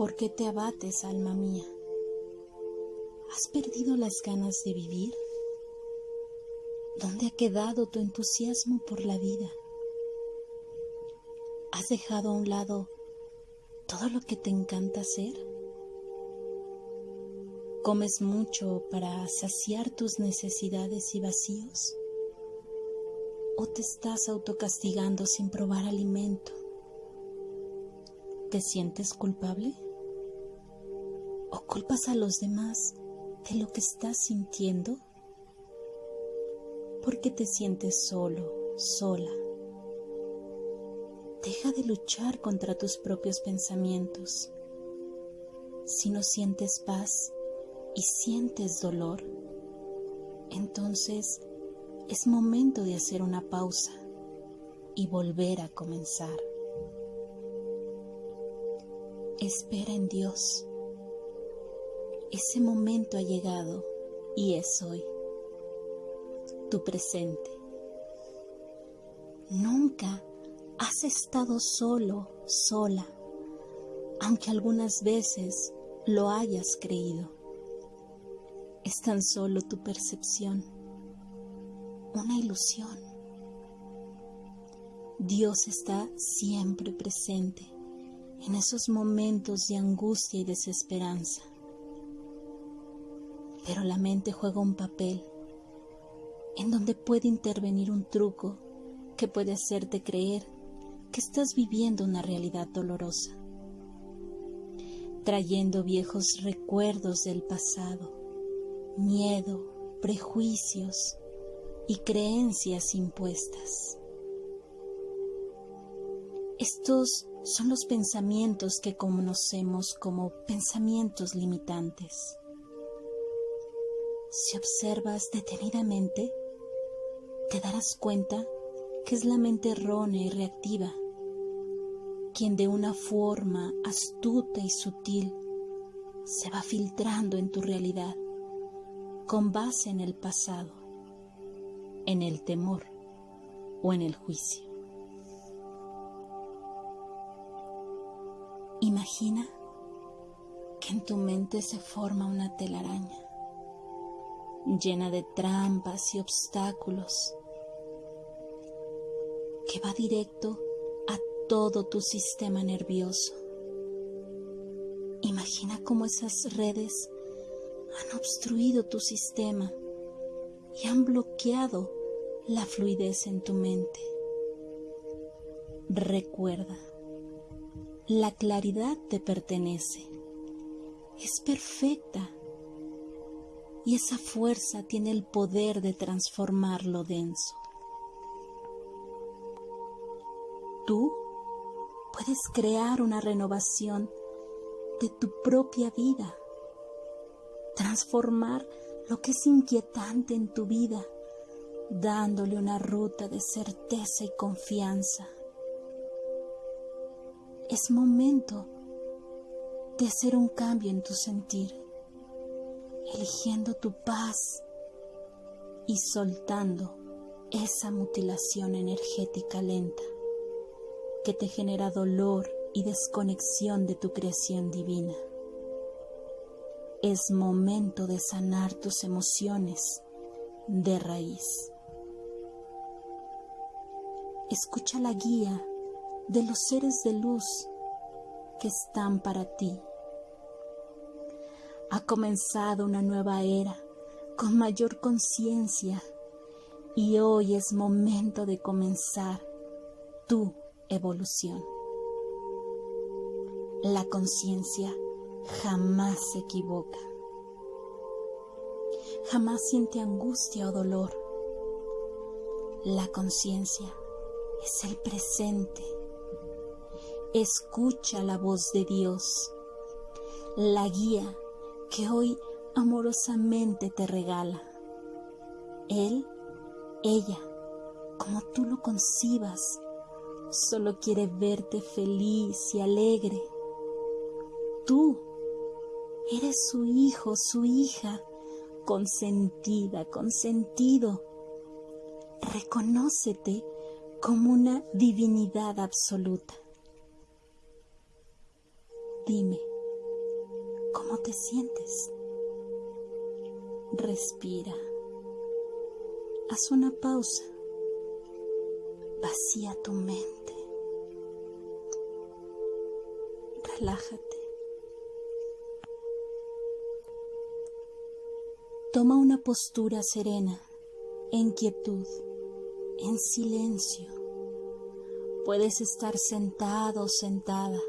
¿Por qué te abates, alma mía? ¿Has perdido las ganas de vivir? ¿Dónde ha quedado tu entusiasmo por la vida? ¿Has dejado a un lado todo lo que te encanta hacer? ¿Comes mucho para saciar tus necesidades y vacíos? ¿O te estás autocastigando sin probar alimento? ¿Te sientes culpable? ¿O culpas a los demás de lo que estás sintiendo? ¿Por qué te sientes solo, sola? Deja de luchar contra tus propios pensamientos. Si no sientes paz y sientes dolor, entonces es momento de hacer una pausa y volver a comenzar. Espera en Dios. Ese momento ha llegado y es hoy. Tu presente. Nunca has estado solo, sola, aunque algunas veces lo hayas creído. Es tan solo tu percepción, una ilusión. Dios está siempre presente en esos momentos de angustia y desesperanza. Pero la mente juega un papel en donde puede intervenir un truco que puede hacerte creer que estás viviendo una realidad dolorosa, trayendo viejos recuerdos del pasado, miedo, prejuicios y creencias impuestas. Estos son los pensamientos que conocemos como pensamientos limitantes. Si observas detenidamente, te darás cuenta que es la mente errónea y reactiva quien de una forma astuta y sutil se va filtrando en tu realidad con base en el pasado, en el temor o en el juicio. Imagina que en tu mente se forma una telaraña llena de trampas y obstáculos que va directo a todo tu sistema nervioso. Imagina cómo esas redes han obstruido tu sistema y han bloqueado la fluidez en tu mente. Recuerda la claridad te pertenece. Es perfecta. Y esa fuerza tiene el poder de transformar lo denso. Tú puedes crear una renovación de tu propia vida. Transformar lo que es inquietante en tu vida, dándole una ruta de certeza y confianza es momento de hacer un cambio en tu sentir, eligiendo tu paz y soltando esa mutilación energética lenta que te genera dolor y desconexión de tu creación divina. Es momento de sanar tus emociones de raíz. Escucha la guía de los seres de luz que están para ti. Ha comenzado una nueva era con mayor conciencia y hoy es momento de comenzar tu evolución. La conciencia jamás se equivoca, jamás siente angustia o dolor. La conciencia es el presente Escucha la voz de Dios, la guía que hoy amorosamente te regala. Él, ella, como tú lo concibas, solo quiere verte feliz y alegre. Tú eres su hijo, su hija, consentida, consentido. Reconócete como una divinidad absoluta. Dime, cómo te sientes. Respira. Haz una pausa. Vacía tu mente. Relájate. Toma una postura serena, en quietud, en silencio. Puedes estar sentado o sentada,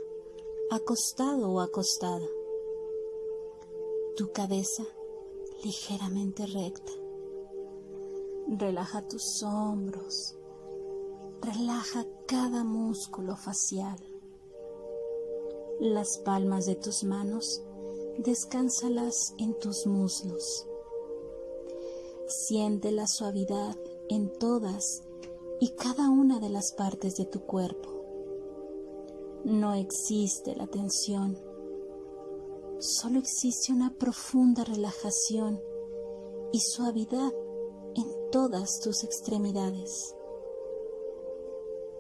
acostado o acostada. Tu cabeza ligeramente recta. Relaja tus hombros. Relaja cada músculo facial. Las palmas de tus manos descánsalas en tus muslos. Siente la suavidad en todas y cada una de las partes de tu cuerpo. No existe la tensión, solo existe una profunda relajación y suavidad en todas tus extremidades.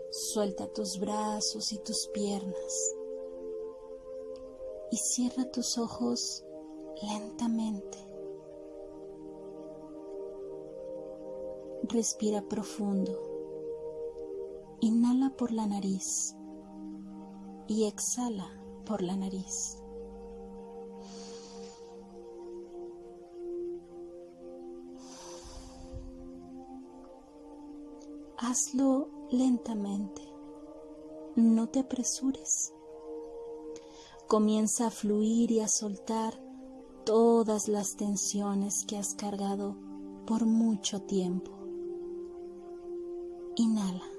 Suelta tus brazos y tus piernas y cierra tus ojos lentamente. Respira profundo. Inhala por la nariz y exhala por la nariz. Hazlo lentamente, no te apresures. Comienza a fluir y a soltar todas las tensiones que has cargado por mucho tiempo. Inhala.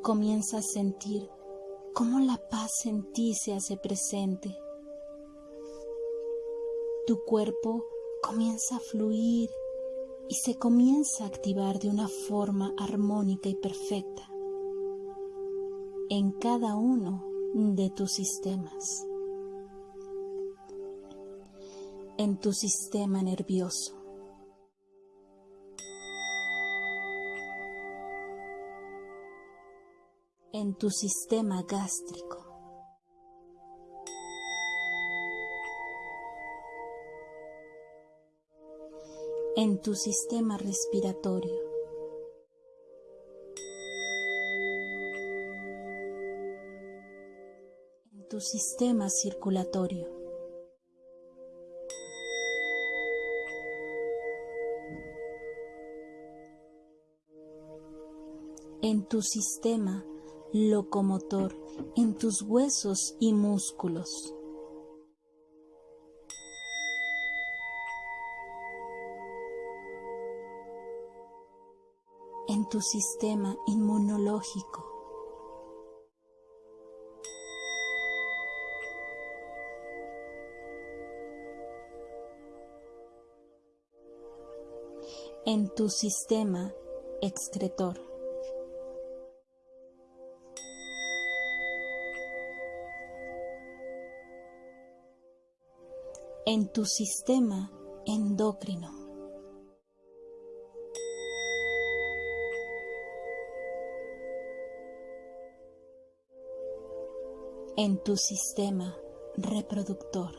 Comienza a sentir cómo la paz en ti se hace presente. Tu cuerpo comienza a fluir y se comienza a activar de una forma armónica y perfecta en cada uno de tus sistemas. En tu sistema nervioso. En tu sistema gástrico. en tu sistema respiratorio. En tu sistema circulatorio. En tu sistema locomotor, en tus huesos y músculos. en tu sistema inmunológico. en tu sistema excretor. En tu sistema endocrino. en tu sistema reproductor.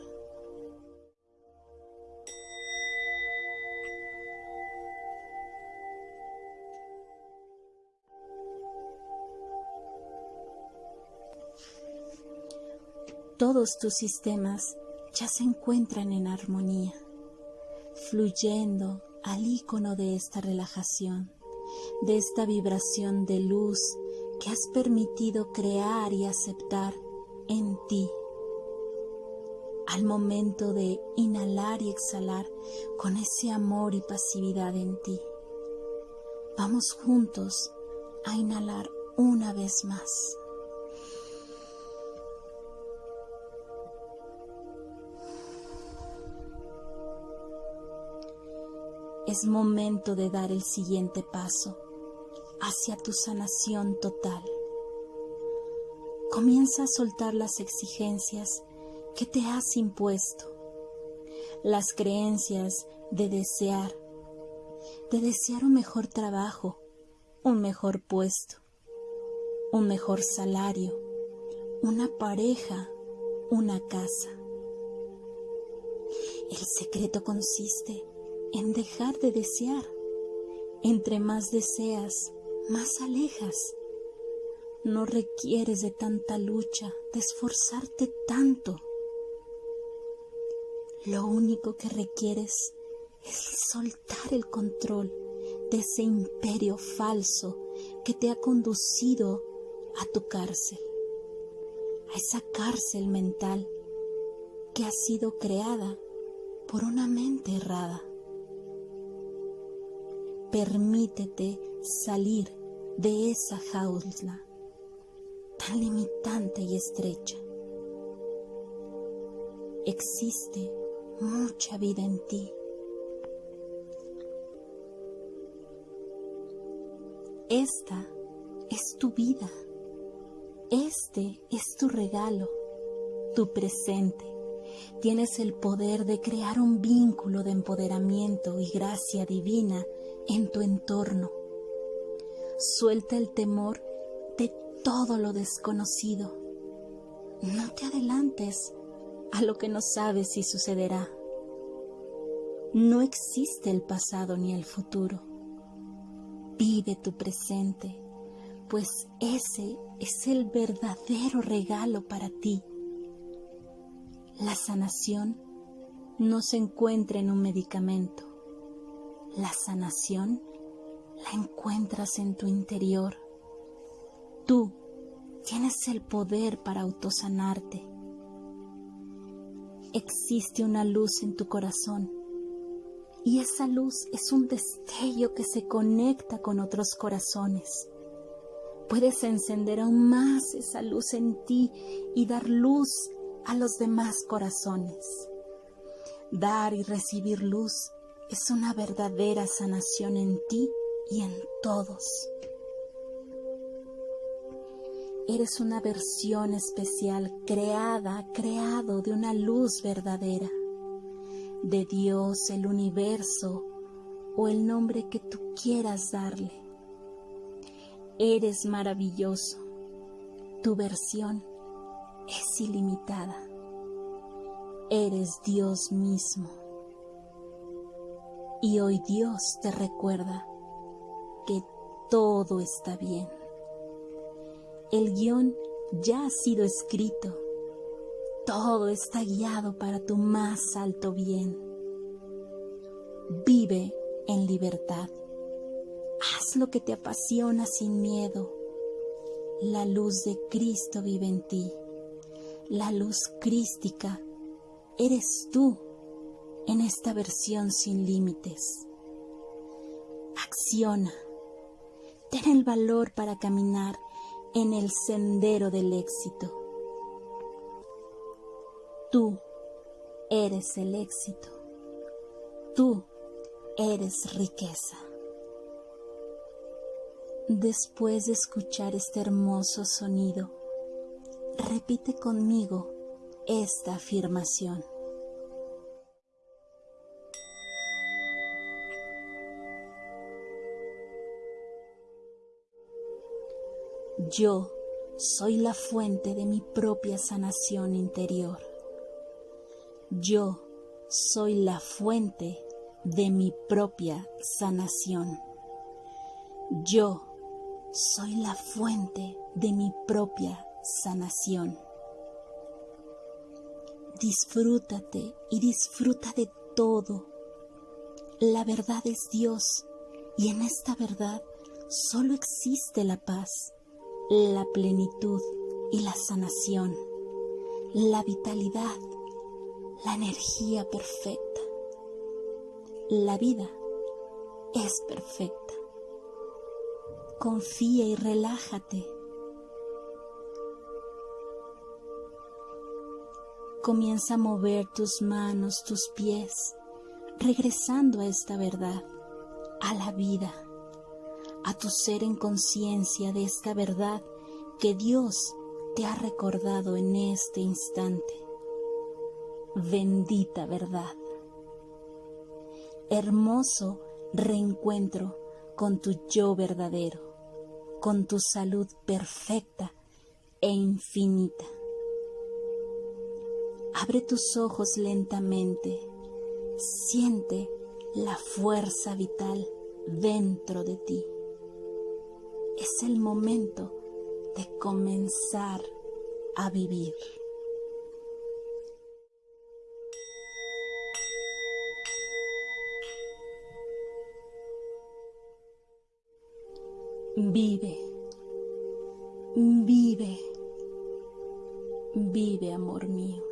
Todos tus sistemas ya se encuentran en armonía, fluyendo al icono de esta relajación, de esta vibración de luz que has permitido crear y aceptar en ti. Al momento de inhalar y exhalar con ese amor y pasividad en ti. Vamos juntos a inhalar una vez más. Es momento de dar el siguiente paso hacia tu sanación total. Comienza a soltar las exigencias que te has impuesto, las creencias de desear, de desear un mejor trabajo, un mejor puesto, un mejor salario, una pareja, una casa. El secreto consiste en dejar de desear. Entre más deseas, más alejas. No requieres de tanta lucha, de esforzarte tanto. Lo único que requieres es soltar el control de ese imperio falso que te ha conducido a tu cárcel, a esa cárcel mental que ha sido creada por una mente errada. Permítete salir de esa jaula tan limitante y estrecha. Existe mucha vida en ti. Esta es tu vida. Este es tu regalo, tu presente. Tienes el poder de crear un vínculo de empoderamiento y gracia divina en tu entorno. Suelta el temor de todo lo desconocido. No te adelantes a lo que no sabes si sucederá. No existe el pasado ni el futuro. Vive tu presente, pues ese es el verdadero regalo para ti. La sanación no se encuentra en un medicamento. La sanación la encuentras en tu interior. Tú tienes el poder para autosanarte. Existe una luz en tu corazón y esa luz es un destello que se conecta con otros corazones. Puedes encender aún más esa luz en ti y dar luz a los demás corazones. Dar y recibir luz es una verdadera sanación en ti y en todos. Eres una versión especial creada, creado de una luz verdadera de Dios, el universo o el nombre que tú quieras darle. Eres maravilloso. Tu versión es ilimitada. Eres Dios mismo. Y hoy Dios te recuerda que todo está bien. El guion ya ha sido escrito todo está guiado para tu más alto bien. Vive en libertad. Haz lo que te apasiona sin miedo. La luz de Cristo vive en ti. La luz crística eres tú en esta versión sin límites. Acciona. Ten el valor para caminar en el sendero del éxito. Tú eres el éxito. Tú eres riqueza. Después de escuchar este hermoso sonido, repite conmigo esta afirmación. Yo soy la fuente de mi propia sanación interior. Yo soy la fuente de mi propia sanación. Yo soy la fuente de mi propia sanación. Disfrútate y disfruta de todo. La verdad es Dios y en esta verdad solo existe la paz, la plenitud y la sanación, la vitalidad la energía perfecta. La vida es perfecta. Confía y relájate. Comienza a mover tus manos, tus pies, regresando a esta verdad, a la vida, a tu ser en conciencia de esta verdad que Dios te ha recordado en este instante bendita verdad. Hermoso reencuentro con tu yo verdadero, con tu salud perfecta e infinita. Abre tus ojos lentamente, siente la fuerza vital dentro de ti. Es el momento de comenzar a vivir. Vive, vive, vive, amor mío.